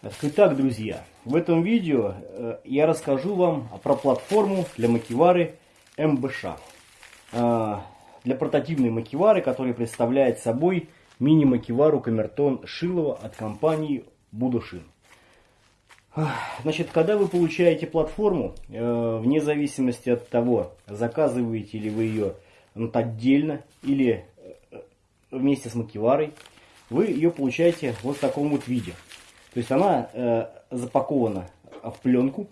Итак, друзья, в этом видео э, я расскажу вам про платформу для макивары МБШ. Э, для портативной макивары, которая представляет собой мини-макивару Камертон Шилова от компании Будушин. Значит, когда вы получаете платформу, э, вне зависимости от того, заказываете ли вы ее отдельно или вместе с макиварой, вы ее получаете вот в таком вот виде. То есть она э, запакована в пленку.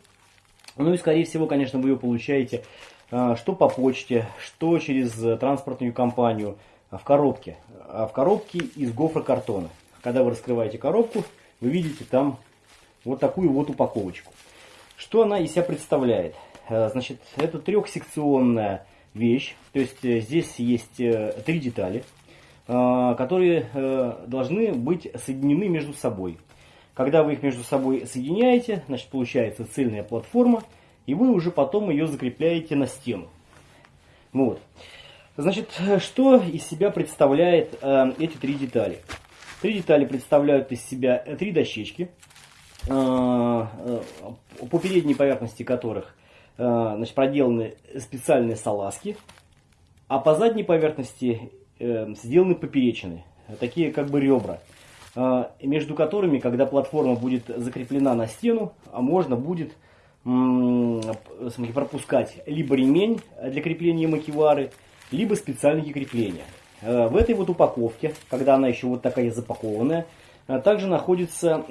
Ну и скорее всего, конечно, вы ее получаете э, что по почте, что через транспортную компанию, в коробке. А в коробке из гофрокартона. Когда вы раскрываете коробку, вы видите там вот такую вот упаковочку. Что она из себя представляет? Э, значит, это трехсекционная вещь. То есть э, здесь есть э, три детали, которые должны быть соединены между собой. Когда вы их между собой соединяете, значит получается цельная платформа, и вы уже потом ее закрепляете на стену. Вот. Значит, что из себя представляет э, эти три детали? Три детали представляют из себя три дощечки, э, э, по передней поверхности которых э, значит, проделаны специальные салазки, а по задней поверхности э, сделаны поперечины, такие как бы ребра. А, между которыми, когда платформа будет закреплена на стену, а можно будет пропускать либо ремень для крепления макивары, либо специальные крепления. А, в этой вот упаковке, когда она еще вот такая запакованная, также находятся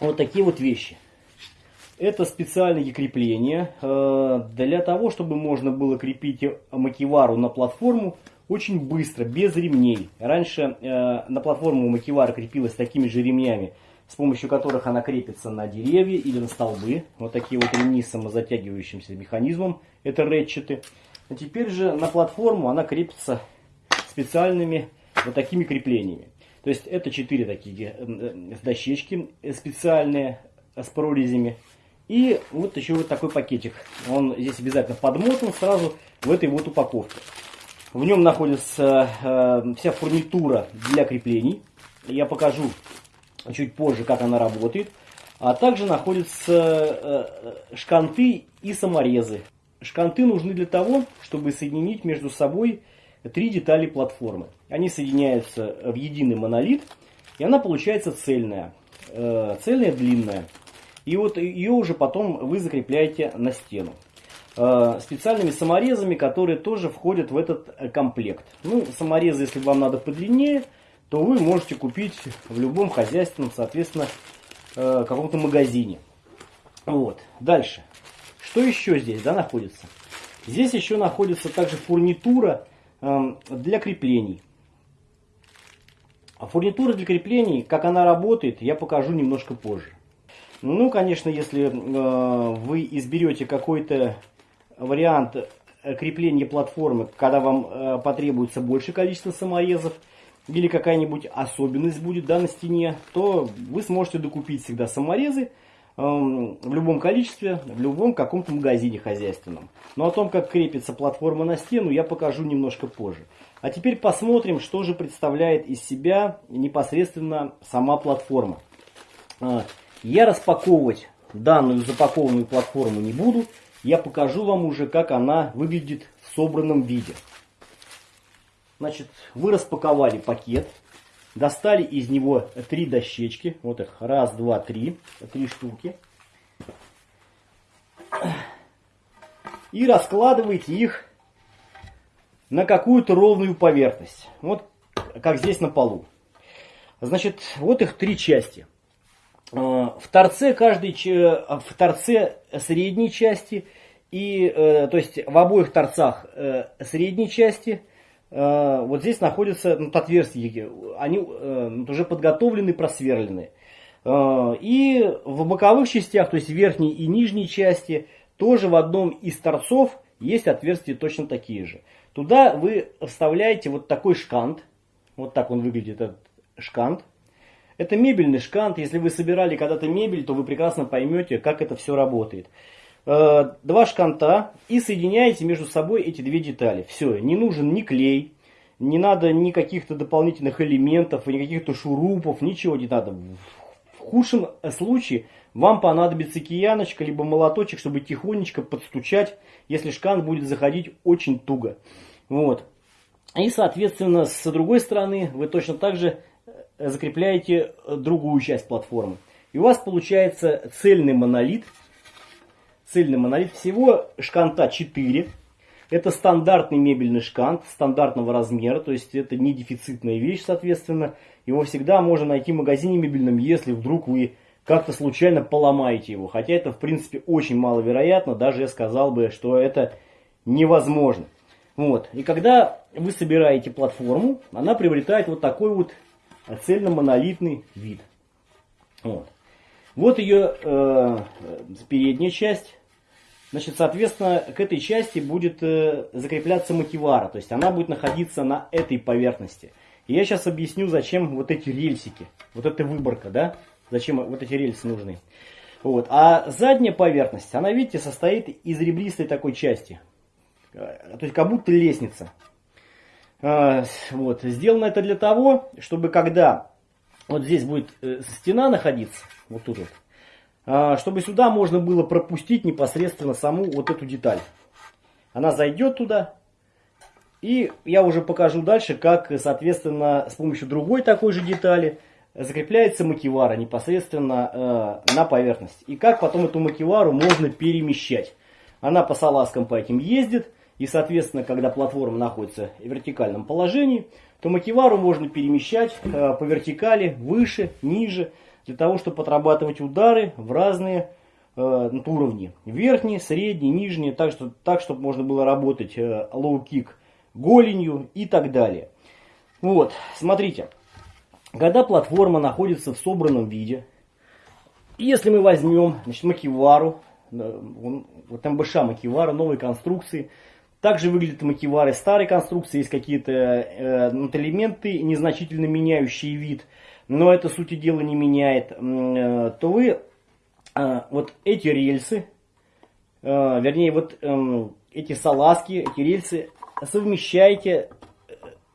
вот такие вот вещи. Это специальные крепления для того, чтобы можно было крепить макивару на платформу очень быстро, без ремней. Раньше э, на платформу макивара крепилась такими же ремнями, с помощью которых она крепится на деревья или на столбы. Вот такие вот ремни с самозатягивающимся механизмом, это ретчеты. А теперь же на платформу она крепится специальными вот такими креплениями. То есть это четыре такие э, э, дощечки специальные с прорезями. И вот еще вот такой пакетик. Он здесь обязательно подмотан сразу в этой вот упаковке. В нем находится э, вся фурнитура для креплений. Я покажу чуть позже, как она работает. А также находятся э, шканты и саморезы. Шканты нужны для того, чтобы соединить между собой три детали платформы. Они соединяются в единый монолит, и она получается цельная. Э, цельная, длинная. И вот ее уже потом вы закрепляете на стену. Э, специальными саморезами, которые тоже входят в этот э, комплект. Ну, саморезы, если вам надо подлиннее, то вы можете купить в любом хозяйственном, соответственно, э, каком-то магазине. Вот. Дальше. Что еще здесь да, находится? Здесь еще находится также фурнитура для креплений. А фурнитура для креплений, как она работает, я покажу немножко позже. Ну, конечно, если вы изберете какой-то вариант крепления платформы, когда вам э, потребуется больше количество саморезов, или какая-нибудь особенность будет да, на стене, то вы сможете докупить всегда саморезы э, в любом количестве, в любом каком-то магазине хозяйственном. Но о том, как крепится платформа на стену, я покажу немножко позже. А теперь посмотрим, что же представляет из себя непосредственно сама платформа. Э, я распаковывать данную запакованную платформу не буду я покажу вам уже, как она выглядит в собранном виде. Значит, вы распаковали пакет, достали из него три дощечки. Вот их, раз, два, три, три штуки. И раскладываете их на какую-то ровную поверхность. Вот как здесь на полу. Значит, вот их три части. Э, в торце каждой, в торце средней части и, э, то есть в обоих торцах э, средней части вот здесь находятся ну, отверстия, они уже подготовлены, просверлены. И в боковых частях, то есть верхней и нижней части, тоже в одном из торцов есть отверстия точно такие же. Туда вы вставляете вот такой шкант, вот так он выглядит, этот шкант. Это мебельный шкант. Если вы собирали когда-то мебель, то вы прекрасно поймете, как это все работает. Э, два шканта и соединяете между собой эти две детали. Все, не нужен ни клей, не надо ни каких-то дополнительных элементов, ни каких-то шурупов, ничего не надо. худшем случае вам понадобится кияночка, либо молоточек, чтобы тихонечко подстучать, если шкант будет заходить очень туго. Вот. И, соответственно, с другой стороны, вы точно так же закрепляете другую часть платформы. И у вас получается цельный монолит. Цельный монолит. Всего шканта 4. Это стандартный мебельный шкант, стандартного размера. То есть это не дефицитная вещь, соответственно. Его всегда можно найти в магазине мебельном, если вдруг вы как-то случайно поломаете его. Хотя это, в принципе, очень маловероятно. Даже я сказал бы, что это невозможно. Вот. И когда вы собираете платформу, она приобретает вот такой вот цельно-монолитный вид. Вот. Вот ее э, передняя часть. Значит, соответственно, к этой части будет э, закрепляться мотивара. То есть она будет находиться на этой поверхности. И я сейчас объясню, зачем вот эти рельсики. Вот эта выборка, да? Зачем вот эти рельсы нужны. Вот. А задняя поверхность, она, видите, состоит из ребристой такой части. Э, то есть как будто лестница. А, вот. Сделано это для того, чтобы когда вот здесь будет э, стена находиться, вот тут вот, а, чтобы сюда можно было пропустить непосредственно саму вот эту деталь. Она зайдет туда, и я уже покажу дальше, как, соответственно, с помощью другой такой же детали закрепляется макивара непосредственно э, на поверхность. И как потом эту макивару можно перемещать. Она по салазкам по этим ездит, и, соответственно, когда платформа находится в вертикальном положении, то макивару можно перемещать э, по вертикали выше, ниже, для того, чтобы отрабатывать удары в разные э, уровни. Верхний, средний, нижний, так, что, так чтобы можно было работать э, лоу-кик голенью и так далее. Вот, смотрите, когда платформа находится в собранном виде, если мы возьмем значит, макивару, вот МБШ макивара, новой конструкции, также выглядят макивары старой конструкции, есть какие-то э, элементы, незначительно меняющие вид, но это сути дела не меняет, э, то вы э, вот эти рельсы, э, вернее вот э, эти салазки, эти рельсы совмещаете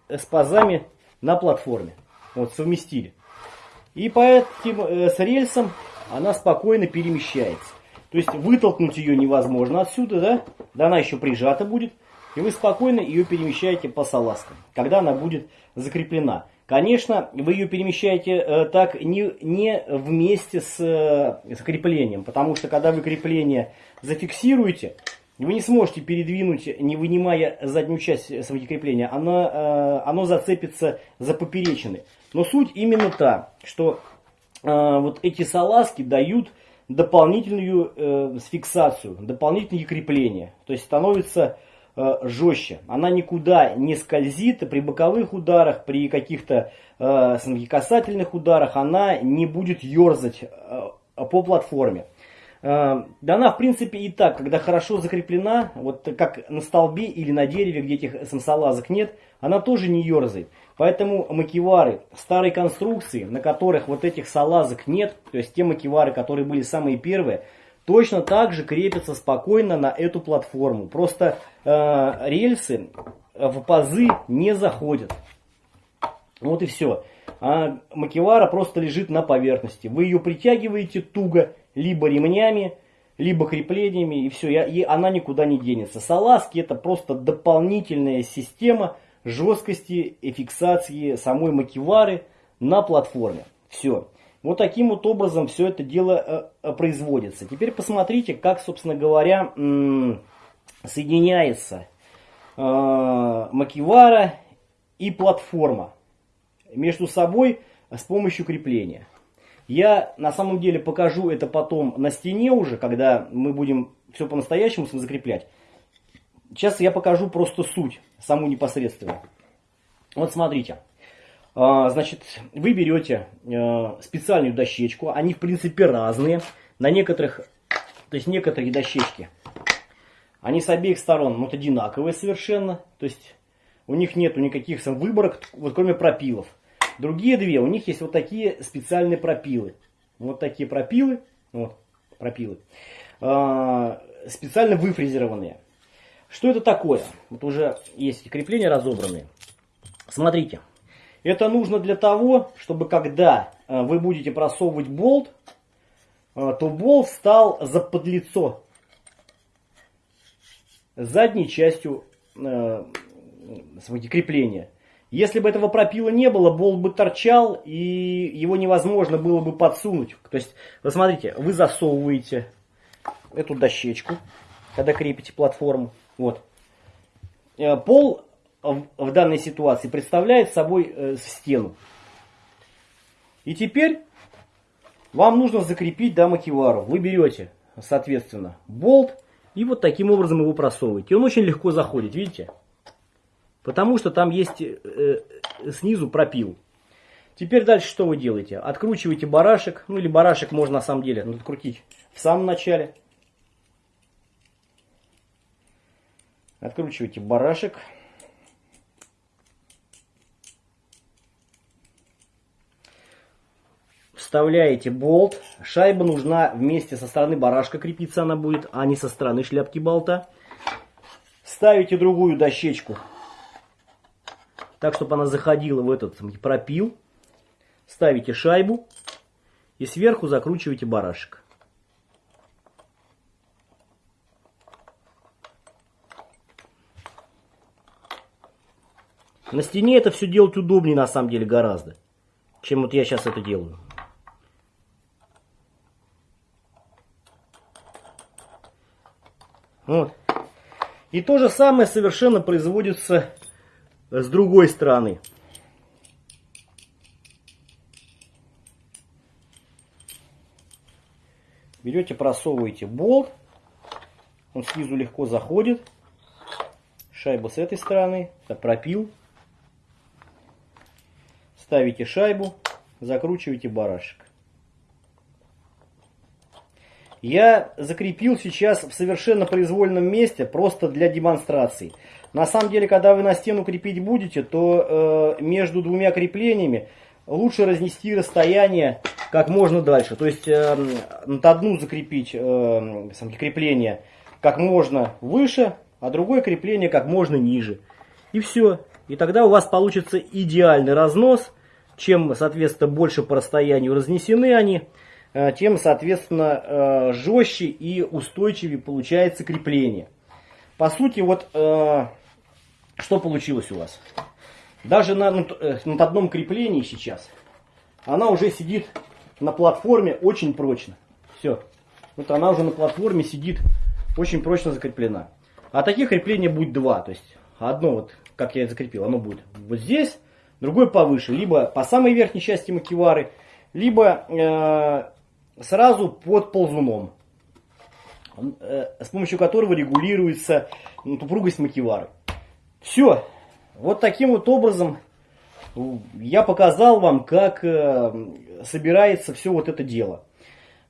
э, с пазами на платформе. Вот совместили. И по этим э, с рельсом она спокойно перемещается. То есть вытолкнуть ее невозможно отсюда, да? Да она еще прижата будет. И вы спокойно ее перемещаете по салазкам, когда она будет закреплена. Конечно, вы ее перемещаете э, так не, не вместе с, э, с креплением, потому что когда вы крепление зафиксируете, вы не сможете передвинуть, не вынимая заднюю часть своего крепления, оно, э, оно зацепится за поперечины. Но суть именно та, что э, вот эти салазки дают дополнительную э, фиксацию, дополнительные крепления. То есть становится э, жестче. Она никуда не скользит при боковых ударах, при каких-то э, касательных ударах она не будет ерзать э, по платформе. Э, да она, в принципе, и так, когда хорошо закреплена, вот как на столбе или на дереве, где этих самсолазок нет, она тоже не ерзает. Поэтому макивары старой конструкции, на которых вот этих салазок нет, то есть те макивары, которые были самые первые, точно так же крепятся спокойно на эту платформу. Просто э, рельсы в пазы не заходят. Вот и все. А макивара просто лежит на поверхности. Вы ее притягиваете туго, либо ремнями, либо креплениями, и все, и она никуда не денется. Салазки это просто дополнительная система жесткости и фиксации самой макивары на платформе. Все. Вот таким вот образом все это дело э, э, производится. Теперь посмотрите, как, собственно говоря, соединяется э, макивара и платформа между собой с помощью крепления. Я на самом деле покажу это потом на стене уже, когда мы будем все по-настоящему закреплять. Сейчас я покажу просто суть, саму непосредственно. Вот смотрите. А, значит, вы берете э, специальную дощечку. Они, в принципе, разные. На некоторых, то есть некоторые дощечки, они с обеих сторон вот одинаковые совершенно. То есть у них нету никаких выборок, вот кроме пропилов. Другие две, у них есть вот такие специальные пропилы. Вот такие пропилы. Вот, пропилы. Э, специально выфрезерованные. Что это такое? Вот уже есть крепления разобранные. Смотрите. Это нужно для того, чтобы когда э, вы будете просовывать болт, э, то болт стал за подлицо задней частью э, крепления. Если бы этого пропила не было, болт бы торчал, и его невозможно было бы подсунуть. То есть, вы смотрите, вы засовываете эту дощечку, когда крепите платформу. Вот. Э, пол в данной ситуации представляет собой э, стену. И теперь вам нужно закрепить да, макевару. Вы берете, соответственно, болт и вот таким образом его просовываете. Он очень легко заходит, видите? Потому что там есть э, э, снизу пропил. Теперь дальше что вы делаете? Откручиваете барашек, ну или барашек можно на самом деле ну, открутить в самом начале. Откручиваете барашек. Вставляете болт. Шайба нужна вместе со стороны барашка крепиться она будет, а не со стороны шляпки болта. Ставите другую дощечку так, чтобы она заходила в этот пропил. Ставите шайбу и сверху закручиваете барашек. На стене это все делать удобнее на самом деле гораздо, чем вот я сейчас это делаю. Вот. И то же самое совершенно производится с другой стороны. Берете, просовываете болт. Он снизу легко заходит. Шайба с этой стороны. Это пропил. Ставите шайбу. Закручиваете барашек. Я закрепил сейчас в совершенно произвольном месте, просто для демонстрации. На самом деле, когда вы на стену крепить будете, то э, между двумя креплениями лучше разнести расстояние как можно дальше. То есть э, над одну закрепить э, крепление как можно выше, а другое крепление как можно ниже. И все. И тогда у вас получится идеальный разнос. Чем, соответственно, больше по расстоянию разнесены они, э, тем, соответственно, э, жестче и устойчивее получается крепление. По сути, вот э, что получилось у вас? Даже на, на, э, на одном креплении сейчас она уже сидит на платформе очень прочно. Все. Вот она уже на платформе сидит очень прочно закреплена. А таких креплений будет два. То есть одно вот, как я закрепил, оно будет вот здесь, другое повыше. Либо по самой верхней части макевары, либо э, сразу под ползуном. Э, с помощью которого регулируется ну, упругость макевары. Все. Вот таким вот образом я показал вам, как э, собирается все вот это дело.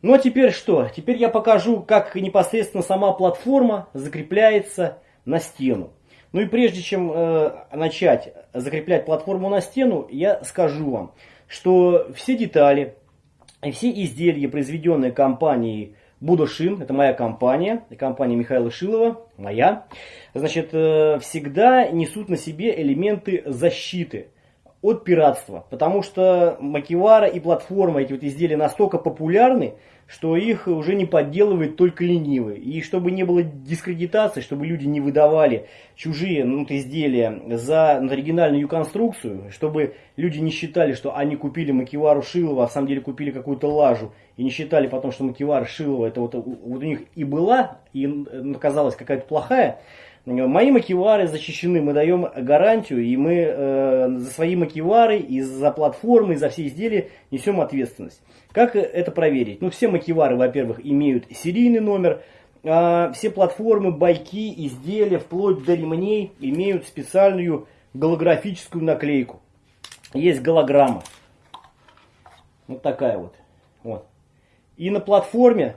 Ну а теперь что? Теперь я покажу, как непосредственно сама платформа закрепляется на стену. Ну и прежде чем э, начать закреплять платформу на стену, я скажу вам, что все детали и все изделия, произведенные компанией Будошин, это моя компания, компания Михаила Шилова, моя, значит, э, всегда несут на себе элементы защиты от пиратства. Потому что макевара и платформа, эти вот изделия настолько популярны, что их уже не подделывает только ленивый. И чтобы не было дискредитации, чтобы люди не выдавали чужие ну, изделия за оригинальную конструкцию, чтобы люди не считали, что они купили макевару Шилова, а в самом деле купили какую-то лажу, и не считали потом, что макевара Шилова это вот, вот у них и была, и оказалась какая-то плохая, Мои макевары защищены, мы даем гарантию, и мы э, за свои макевары, и за платформы, и за все изделия несем ответственность. Как это проверить? Ну, все макевары, во-первых, имеют серийный номер, а все платформы, байки, изделия, вплоть до ремней, имеют специальную голографическую наклейку. Есть голограмма. Вот такая вот. вот. И на платформе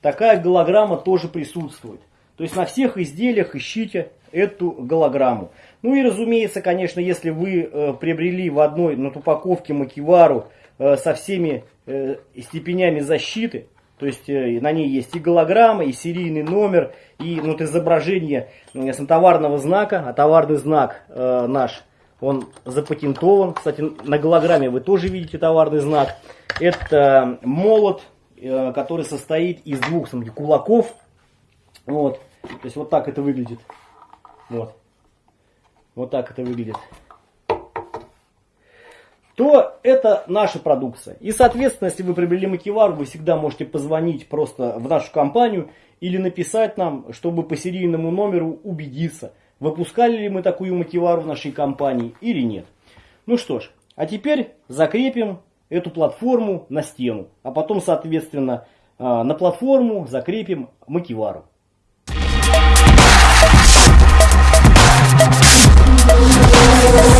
такая голограмма тоже присутствует. То есть на всех изделиях ищите эту голограмму. Ну и разумеется, конечно, если вы э, приобрели в одной на упаковке макивару э, со всеми э, степенями защиты, то есть э, на ней есть и голограмма, и серийный номер, и ну, вот изображение э, товарного знака, а товарный знак э, наш Он запатентован. Кстати, на голограмме вы тоже видите товарный знак. Это молот, который состоит из двух смотрите, кулаков. Вот. То есть вот так это выглядит. Вот. Вот так это выглядит то это наша продукция. И, соответственно, если вы приобрели макевар, вы всегда можете позвонить просто в нашу компанию или написать нам, чтобы по серийному номеру убедиться, выпускали ли мы такую макевару в нашей компании или нет. Ну что ж, а теперь закрепим эту платформу на стену, а потом, соответственно, а, на платформу закрепим макевару. Thank you.